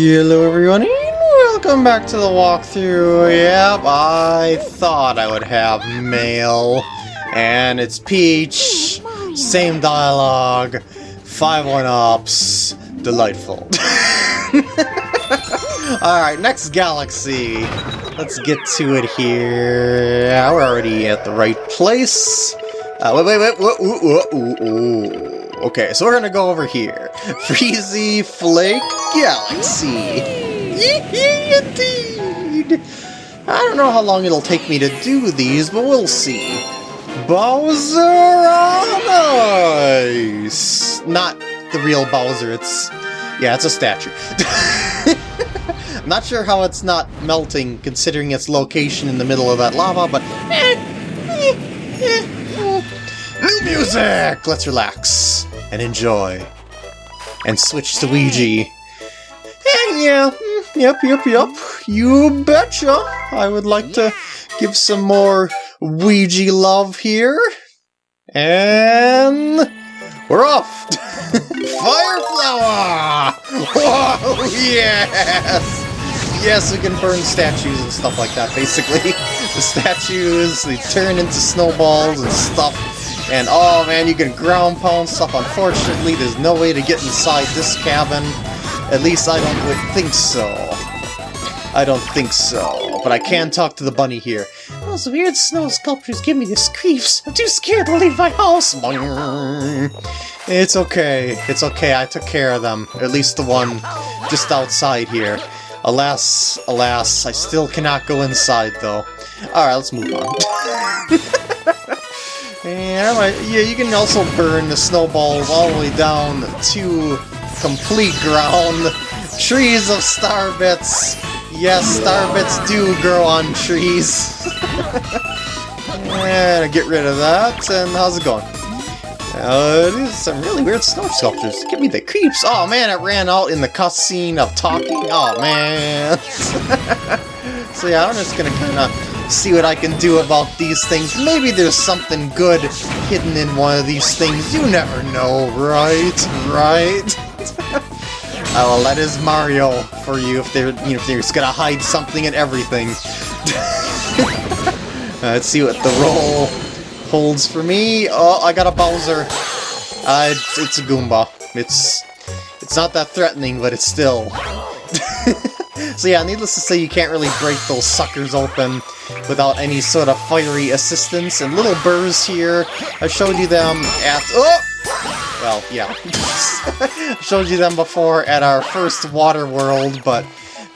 Hello everyone and welcome back to the walkthrough. Yep, I thought I would have mail. And it's Peach, same dialogue, 5 1-ups, delightful. Alright, next galaxy. Let's get to it here. Yeah, we're already at the right place. Uh, wait, wait, wait, wait, ooh, ooh, ooh, Okay, so we're gonna go over here. Freezy Flake Galaxy. Indeed. I don't know how long it'll take me to do these, but we'll see. Bowser on Ice! Not the real Bowser, it's... Yeah, it's a statue. I'm not sure how it's not melting, considering its location in the middle of that lava, but... Eh, eh, eh. New music! Let's relax and enjoy. And switch to Luigi. And yeah, mm, yep, yep, yep, you betcha! I would like to give some more Luigi love here. And... we're off! Fire flower! Whoa, yes! Yes, we can burn statues and stuff like that, basically. the statues, they turn into snowballs and stuff. And oh man, you can ground pound stuff. Unfortunately, there's no way to get inside this cabin. At least I don't think so. I don't think so. But I can talk to the bunny here. Oh, Those weird snow sculptures give me the creeps. I'm too scared to leave my house. It's okay. It's okay. I took care of them. At least the one just outside here. Alas, alas, I still cannot go inside though. Alright, let's move on. Yeah, yeah, you can also burn the snowballs all the way down to complete ground. Trees of starbits. Yes, starbits do grow on trees. and get rid of that, and how's it going? Uh, it is some really weird snow sculptures. Give me the creeps. Oh man, it ran out in the cutscene of talking. Oh man. so yeah, I'm just gonna kind of see what I can do about these things. Maybe there's something good hidden in one of these things. You never know, right? Right? oh, well, that is Mario for you if they're, you know, if they're just gonna hide something in everything. let's see what the roll holds for me. Oh, I got a Bowser. Uh, it's, it's a Goomba. It's it's not that threatening, but it's still. so yeah, needless to say, you can't really break those suckers open without any sort of fiery assistance. And little burrs here, I've showed you them at... Oh! Well, yeah. I showed you them before at our first water world, but,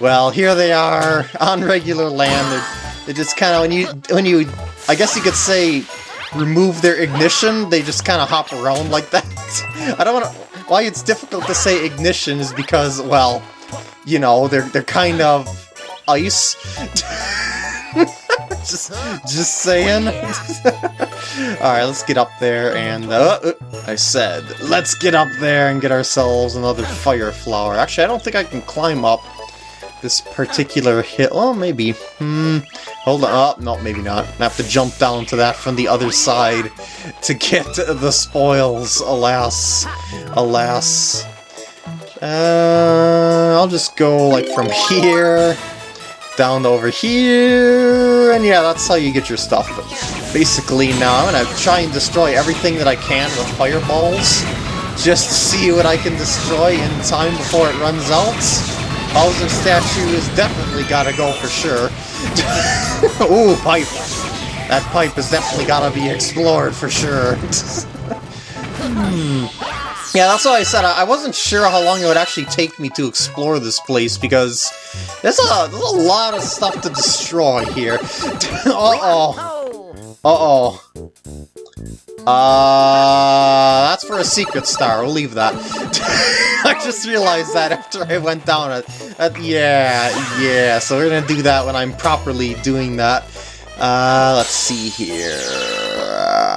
well, here they are on regular land. They're, they're just kind of, when you, when you, I guess you could say, remove their ignition, they just kind of hop around like that. I don't want to... Why it's difficult to say ignition is because, well, you know, they're, they're kind of ice. just, just saying. Alright, let's get up there and... Uh, uh, I said, let's get up there and get ourselves another fire flower. Actually, I don't think I can climb up this particular hill. Oh, maybe. Hmm. Hold on. Oh, no, maybe not. I have to jump down to that from the other side to get the spoils. Alas. Alas. Uh, I'll just go, like, from here down over here, and yeah, that's how you get your stuff. But basically now I'm gonna try and destroy everything that I can with fireballs, just to see what I can destroy in time before it runs out. Bowser statue is definitely gotta go for sure. Ooh, pipe! That pipe has definitely gotta be explored for sure. hmm. Yeah, that's what I said. I wasn't sure how long it would actually take me to explore this place, because there's a, there's a lot of stuff to destroy here. Uh-oh. Uh-oh. Uh, that's for a secret star. We'll leave that. I just realized that after I went down it. Uh, yeah, yeah. So we're gonna do that when I'm properly doing that. Uh, let's see here.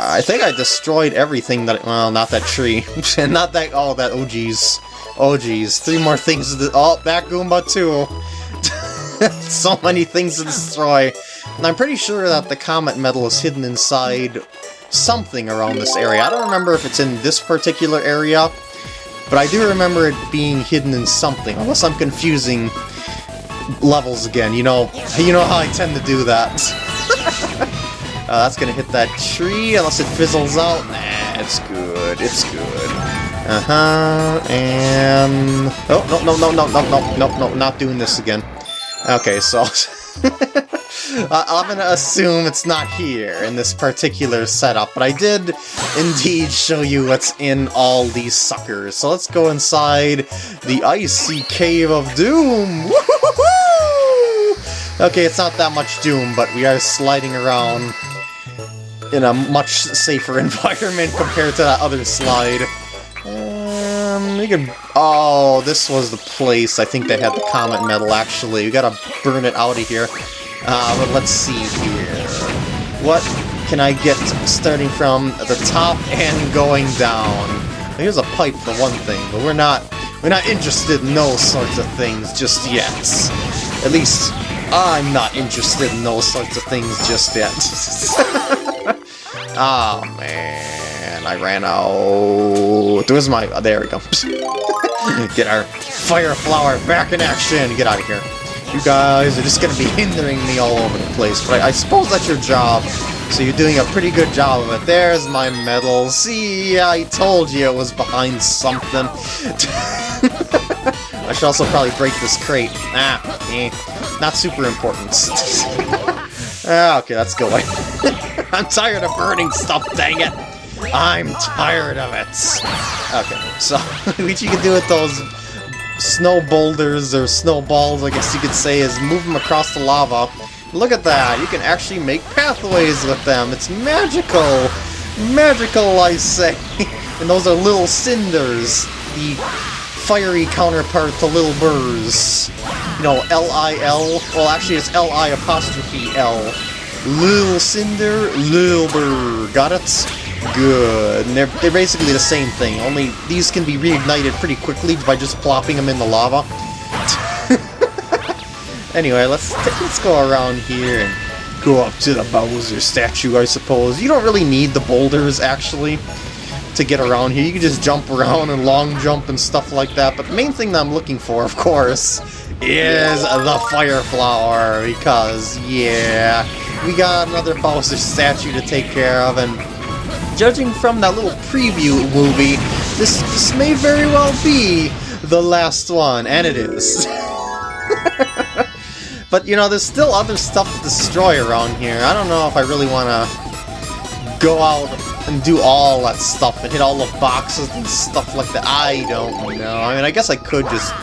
I think I destroyed everything that- well, not that tree. And not that- oh, that- oh geez. Oh geez. Three more things to- oh, that Goomba too. so many things to destroy. And I'm pretty sure that the Comet Medal is hidden inside something around this area. I don't remember if it's in this particular area, But I do remember it being hidden in something, unless I'm confusing levels again. You know, you know how I tend to do that. uh, that's gonna hit that tree, unless it fizzles out. Nah, it's good, it's good. Uh-huh, and... Oh, no, no, no, no, no, no, no, no, not doing this again. Okay, so... I'm gonna assume it's not here in this particular setup, but I did indeed show you what's in all these suckers. So let's go inside the Icy Cave of Doom! Okay, it's not that much Doom, but we are sliding around in a much safer environment compared to that other slide. Um, we can... Oh, this was the place I think they had the Comet Medal, actually. We gotta burn it out of here. Uh, but let's see here. What can I get starting from the top and going down? Here's a pipe for one thing, but we're not we're not interested in those sorts of things just yet. At least I'm not interested in those sorts of things just yet. oh man, I ran out. Where's my? Oh, there we go. Get our fire flower back in action. Get out of here. You guys are just gonna be hindering me all over the place, but I, I suppose that's your job. So you're doing a pretty good job of it. There's my medal. See, I told you it was behind something. I should also probably break this crate. Ah, eh. Not super important. ah, okay, let's go away. I'm tired of burning stuff, dang it! I'm tired of it! Okay, so, what you can do with those snow boulders, or snowballs, I guess you could say, is move them across the lava. Look at that! You can actually make pathways with them! It's magical! Magical, I say! and those are little cinders, the fiery counterpart to Little Burrs. You know, L-I-L, well actually it's L-I apostrophe L. Lil Cinder, Lil Burr. Got it? Good. And they're, they're basically the same thing, only these can be reignited pretty quickly by just plopping them in the lava. anyway, let's let's go around here and go up to the Bowser statue, I suppose. You don't really need the boulders, actually, to get around here. You can just jump around and long jump and stuff like that, but the main thing that I'm looking for, of course, is the Fire Flower, because, yeah, we got another Bowser statue to take care of, and judging from that little preview movie, this, this may very well be the last one, and it is. but, you know, there's still other stuff to destroy around here. I don't know if I really want to go out and do all that stuff and hit all the boxes and stuff like that. I don't know. I mean, I guess I could just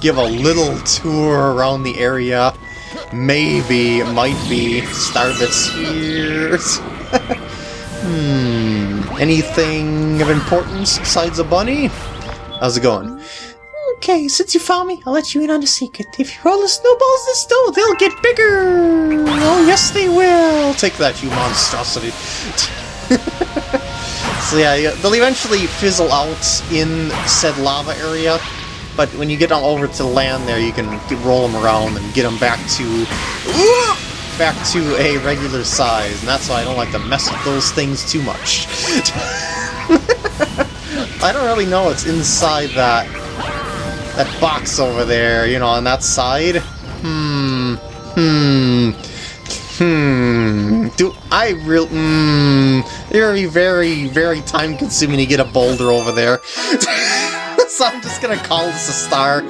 give a little tour around the area. Maybe, might be. Starbits here. Hmm. Anything of importance besides a bunny? How's it going? Okay, since you found me, I'll let you in on a secret. If you roll the snowballs this snow, they'll get bigger! Oh, yes they will! Take that, you monstrosity. so yeah, they'll eventually fizzle out in said lava area, but when you get them over to land there, you can roll them around and get them back to back to a regular size, and that's why I don't like to mess with those things too much. I don't really know what's inside that that box over there, you know, on that side. Hmm. Hmm. Hmm. Do I real? It would be very, very time-consuming to get a boulder over there. so I'm just gonna call this a star.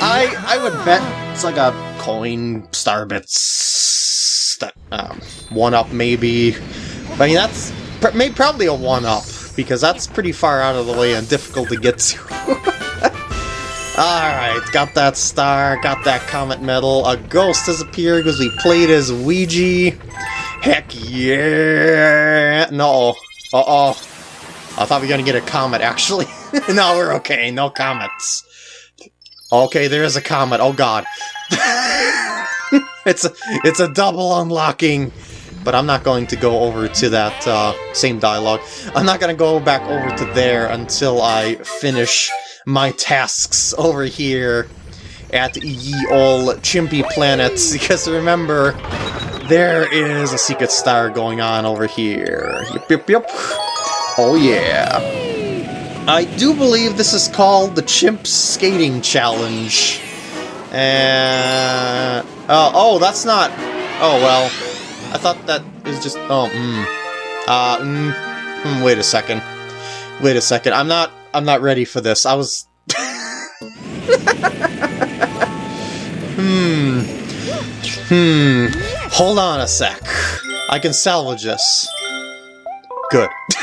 I I would bet it's like a coin star bits um, one-up maybe. I mean, that's pr maybe probably a one-up, because that's pretty far out of the way and difficult to get to. Alright, got that star, got that comet medal, a ghost has appeared because we played as Luigi. Heck yeah! No. Uh-oh. I thought we were gonna get a comet, actually. no, we're okay, no comets. Okay, there is a comet, oh god. it's a, it's a double unlocking. But I'm not going to go over to that uh, same dialogue. I'm not going to go back over to there until I finish my tasks over here at ye ol' Chimpy Planet, because remember, there is a secret star going on over here. Yep, yep, yep. Oh yeah. I do believe this is called the Chimp Skating Challenge. And... Uh, oh, that's not... Oh, well. I thought that was just... Oh, mm. Uh, mm, mm, wait a second. Wait a second. I'm not... I'm not ready for this. I was... hmm. Hmm. Hold on a sec. I can salvage this. Good.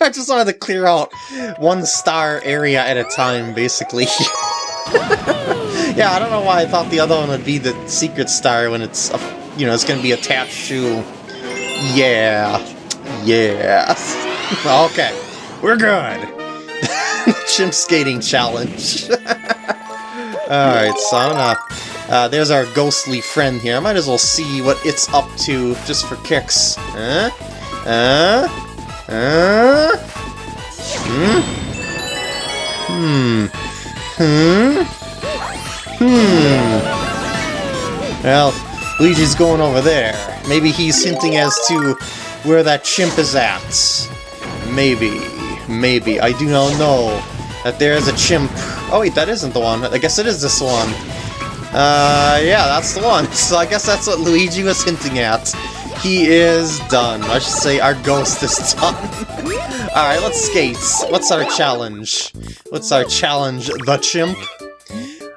I just wanted to clear out one star area at a time, basically. yeah, I don't know why I thought the other one would be the secret star when it's, you know, it's going to be attached to... Yeah. Yeah. okay. We're good. Chimp skating challenge. Alright, gonna... Uh, there's our ghostly friend here. I might as well see what it's up to, just for kicks. Huh? Huh? Hmm? Hmm. Hmm? Hmm. Well, Luigi's going over there. Maybe he's hinting as to where that chimp is at. Maybe. Maybe. I do not know that there is a chimp. Oh wait, that isn't the one. I guess it is this one. Uh, yeah, that's the one. So I guess that's what Luigi was hinting at. He is done. I should say our ghost is done. Alright, let's skate. What's our challenge? What's our challenge? The chimp?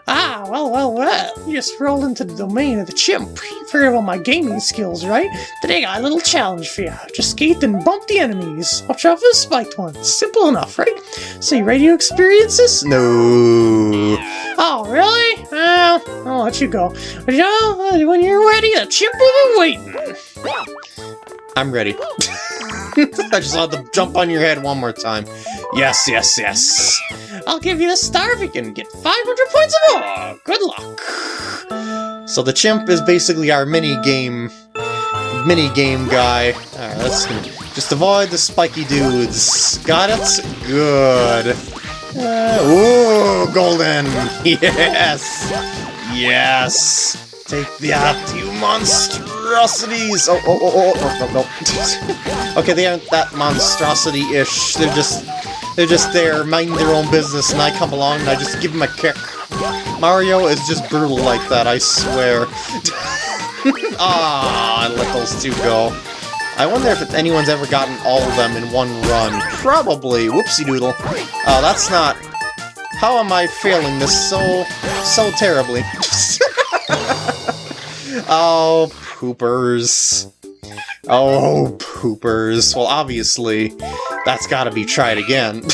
Ah, Oh, well, well, uh, well. You just rolled into the domain of the chimp. You figured about my gaming skills, right? Today I got a little challenge for you. Just skate and bump the enemies. Watch out for the spiked ones. Simple enough, right? So ready to experience this? No. Oh, really? Well, I'll let you go. But you know, uh, when you're ready, the chimp will be waiting. I'm ready. I just had to jump on your head one more time. Yes, yes, yes. I'll give you a star if you can get 500 points or more. Good luck. So the chimp is basically our mini game, mini game guy. Alright, let's just avoid the spiky dudes. Got it? Good. Uh, ooh, golden. Yes. Yes. Take that, you monstrosities! Oh, oh, oh, oh, okay, they aren't that monstrosity-ish. They're just, they're just there, minding their own business, and I come along and I just give them a kick. Mario is just brutal like that, I swear. ah, I let those two go. I wonder if anyone's ever gotten all of them in one run. Probably. Whoopsie doodle. Oh, that's not... How am I failing this so, so terribly? oh, poopers. Oh, poopers. Well, obviously, that's gotta be tried again.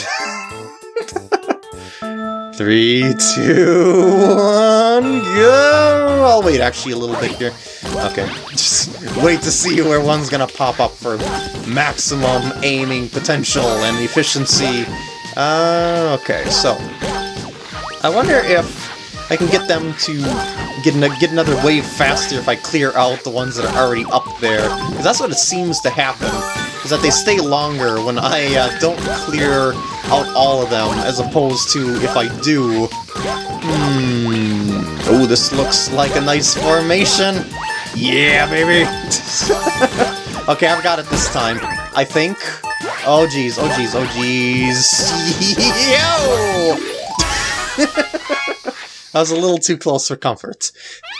Three, two, one, go! I'll wait actually a little bit here. Okay, just wait to see where one's gonna pop up for maximum aiming potential and efficiency. Uh, okay, so... I wonder if I can get them to get, get another wave faster if I clear out the ones that are already up there. Because that's what it seems to happen, is that they stay longer when I uh, don't clear out all of them, as opposed to if I do. Hmm... Oh, this looks like a nice formation! Yeah, baby! okay, I've got it this time. I think. Oh, jeez, oh, jeez, oh, jeez. Yo! I was a little too close for comfort,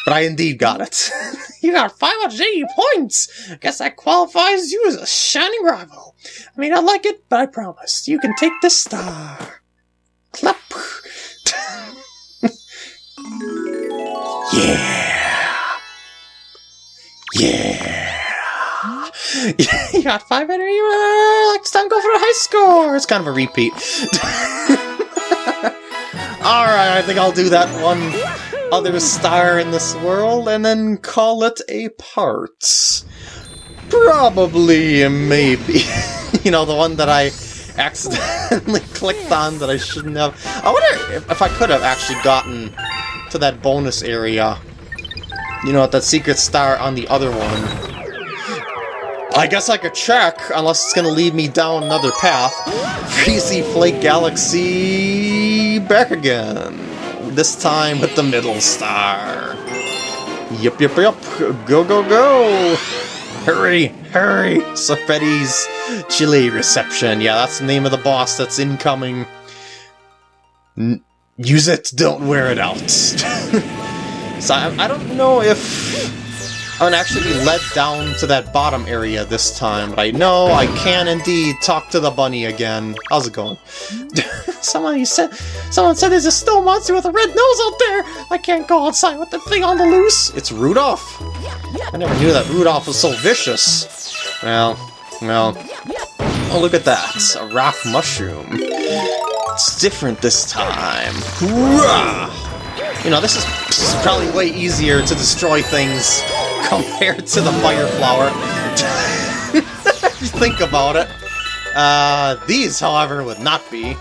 but I indeed got it. you got 580 points! Guess that qualifies you as a shining rival. I mean, I like it, but I promise, you can take this star. Clap! yeah! Yeah! you got 580, uh, next time go for a high score! It's kind of a repeat. Alright, I think I'll do that one other star in this world, and then call it a part. Probably, maybe. you know, the one that I accidentally clicked on that I shouldn't have. I wonder if, if I could have actually gotten to that bonus area. You know, that secret star on the other one. I guess I could check, unless it's gonna lead me down another path. Freezy Flake Galaxy back again. This time with the middle star. Yep, yep, yep. Go, go, go! Hurry, hurry! Sorbetti's Chili Reception. Yeah, that's the name of the boss that's incoming. N use it, don't wear it out. so I, I don't know if I'm gonna actually be led down to that bottom area this time, but I know I can indeed talk to the bunny again. How's it going? Someone said, someone said there's a snow monster with a red nose out there. I can't go outside with the thing on the loose. It's Rudolph. I never knew that Rudolph was so vicious. Well, well. Oh, look at that. A rock mushroom. It's different this time. Hoorah! You know, this is, this is probably way easier to destroy things compared to the fire flower. Think about it. Uh, these, however, would not be.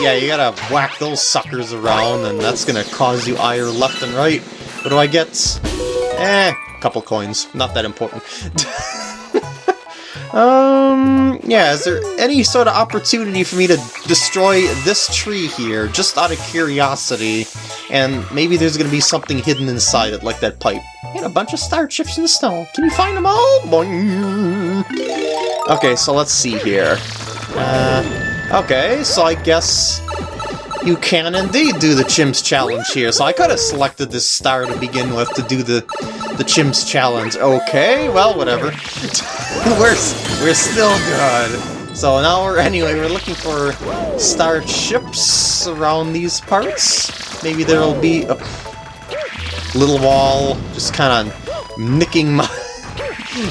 Yeah, you gotta whack those suckers around, and that's gonna cause you ire left and right. What do I get? Eh, a couple coins. Not that important. um, yeah, is there any sort of opportunity for me to destroy this tree here, just out of curiosity? And maybe there's gonna be something hidden inside it, like that pipe. And a bunch of star chips in the snow. Can you find them all? Boing. Okay, so let's see here. Uh, okay, so I guess you can indeed do the Chimps Challenge here. So I could have selected this star to begin with to do the the Chimps Challenge. Okay, well, whatever. we're, we're still good. So now we're, anyway, we're looking for star chips around these parts. Maybe there'll be a little wall just kind of nicking my...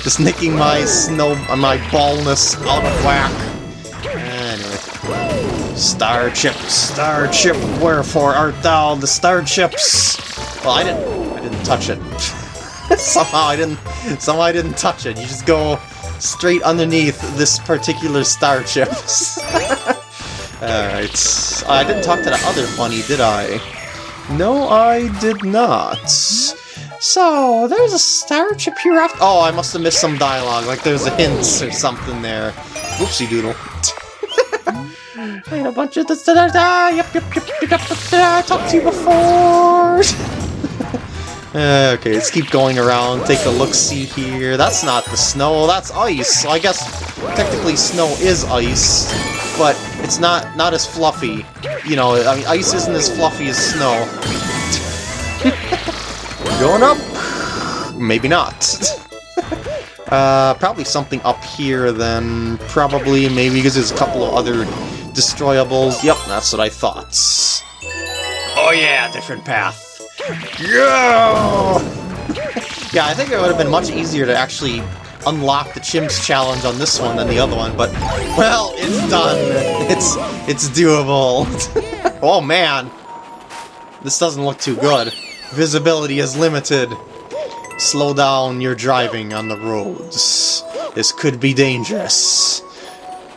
just nicking my snow... my ballness out of whack. Anyway. Star chip, star chip, wherefore art thou the star chips? Well, I didn't... I didn't touch it. somehow I didn't... Somehow I didn't touch it. You just go straight underneath this particular star chips. Alright. I didn't talk to the other bunny, did I? No, I did not. So, there's a star chip here after- Oh, I must have missed some dialogue, like there's a hint or something there. Whoopsie doodle. I had a bunch of this. Da, da, da, yep, yep, yep, yep, yep, I talked to you before. Uh, okay, let's keep going around, take a look-see here. That's not the snow, that's ice. I guess technically snow is ice, but it's not not as fluffy. You know, I mean, ice isn't as fluffy as snow. going up? Maybe not. uh, probably something up here then. Probably, maybe, because there's a couple of other destroyables. Yep, that's what I thought. Oh yeah, different path. Yeah! yeah, I think it would have been much easier to actually unlock the Chimps challenge on this one than the other one, but, well, it's done. It's, it's doable. oh man! This doesn't look too good. Visibility is limited. Slow down your driving on the roads. This could be dangerous.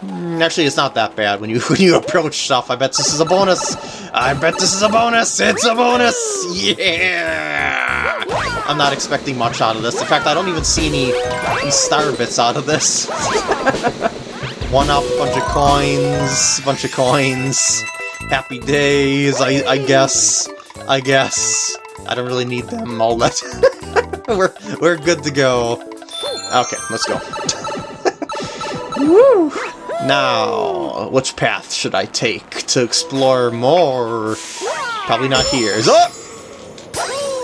Mm, Actually, it's not that bad when you when you approach stuff. I bet this is a bonus. I bet this is a bonus. It's a bonus. Yeah. I'm not expecting much out of this. In fact, I don't even see any, star bits out of this. One up, bunch of coins, bunch of coins. Happy days, I, I guess. I guess. I don't really need them all that. we're we're good to go. Okay, let's go. Woo! Now, which path should I take to explore more? Probably not here. Up?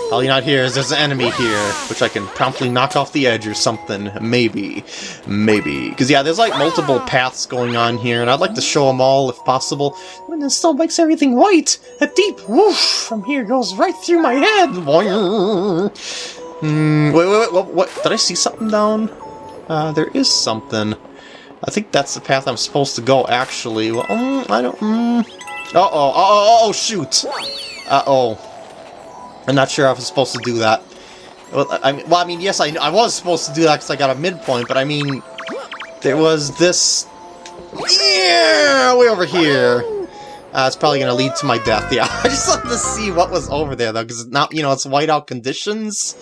Probably not here, as there's an enemy here, which I can promptly knock off the edge or something. Maybe. Maybe. Because, yeah, there's, like, multiple paths going on here, and I'd like to show them all, if possible. When the snow makes everything white, a deep whoosh from here goes right through my head. Hmm, wait, wait, wait, what, what? Did I see something down? Uh, there is something. I think that's the path I'm supposed to go, actually. Well, um, I don't... Um, uh-oh, uh-oh, oh, shoot! Uh-oh. I'm not sure if I'm supposed to do that. Well, I mean, well, I mean yes, I, I was supposed to do that because I got a midpoint, but I mean... There was this... Yeah, way over here. Uh, it's probably going to lead to my death, yeah. I just wanted to see what was over there, though, because now, you know, it's whiteout conditions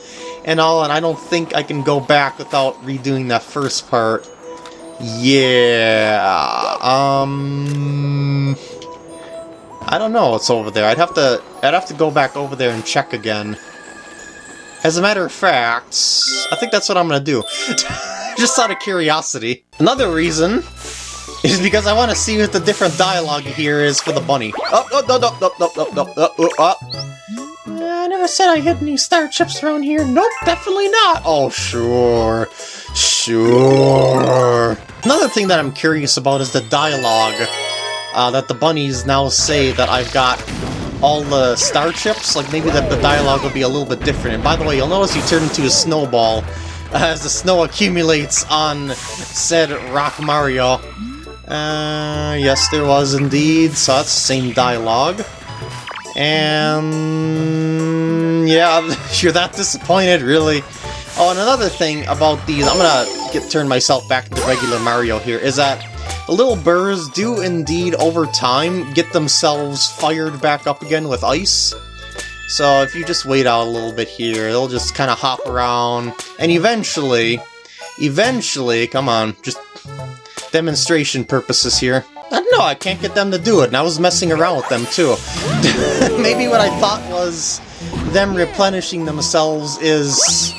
and all, and I don't think I can go back without redoing that first part. Yeah, um... I don't know what's over there. I'd have to I'd have to go back over there and check again. As a matter of fact, I think that's what I'm gonna do. Just out of curiosity. Another reason is because I want to see what the different dialogue here is for the bunny. Oh, oh, no, no, no, no, no, no, no, oh, oh. Uh, I never said I hid any star chips around here. Nope, definitely not. Oh, sure. Sure. Another thing that I'm curious about is the dialogue uh, that the bunnies now say that I've got all the star chips. Like, maybe that the dialogue will be a little bit different. And by the way, you'll notice you turn into a snowball as the snow accumulates on said Rock Mario. Uh, yes, there was indeed. So that's the same dialogue. And yeah, you're that disappointed, really. Oh, and another thing about these, I'm gonna get turn myself back to regular Mario here, is that the little burrs do indeed, over time, get themselves fired back up again with ice. So if you just wait out a little bit here, they'll just kind of hop around, and eventually, eventually, come on, just demonstration purposes here. I don't know, I can't get them to do it, and I was messing around with them too. Maybe what I thought was them replenishing themselves is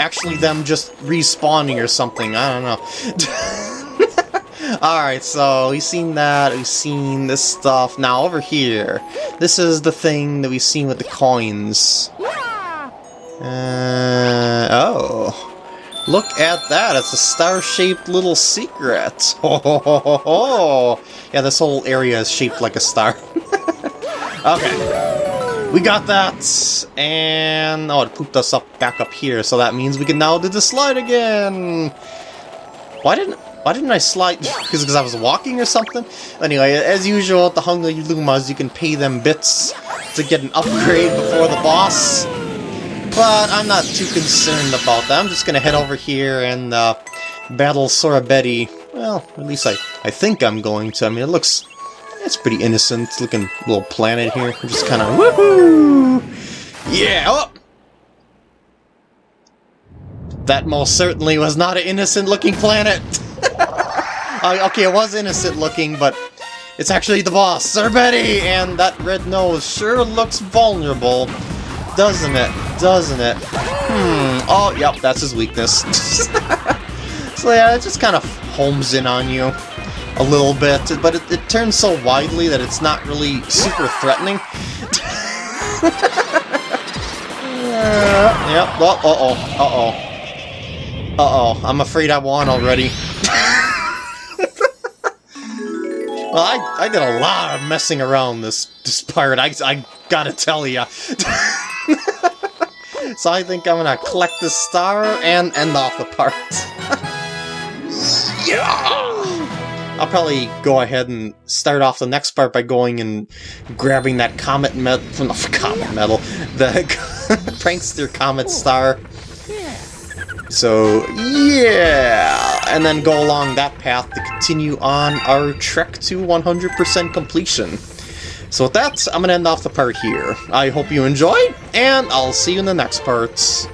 actually them just respawning or something, I don't know. Alright, so we've seen that, we've seen this stuff. Now over here, this is the thing that we've seen with the coins. Uh, oh. Look at that, it's a star-shaped little secret. Oh, Yeah, this whole area is shaped like a star. okay. We got that, and... Oh, it pooped us up back up here, so that means we can now do the slide again! Why didn't... Why didn't I slide? Because I was walking or something? Anyway, as usual at the Hungry Lumas, you can pay them bits to get an upgrade before the boss. But I'm not too concerned about that. I'm just gonna head over here and uh, battle Sorbetti. Well, at least I, I think I'm going to. I mean, it looks... It's pretty innocent looking little planet here. Just kind of woohoo! Yeah! Oh! That most certainly was not an innocent looking planet! uh, okay, it was innocent looking, but it's actually the boss, Sorbetti! And that red nose sure looks vulnerable. Doesn't it? Doesn't it? Hmm. Oh, yep, that's his weakness. so yeah, it just kind of homes in on you a little bit, but it, it turns so widely that it's not really super threatening. uh, yep, oh, uh-oh, uh-oh. Uh-oh, I'm afraid I won already. Well, I, I did a lot of messing around this, this part, I, I gotta tell ya. so I think I'm gonna collect the star and end off the part. yeah! I'll probably go ahead and start off the next part by going and grabbing that comet from the comet metal, the prankster comet star. So, yeah! And then go along that path to continue on our trek to 100% completion. So with that, I'm going to end off the part here. I hope you enjoyed, and I'll see you in the next parts.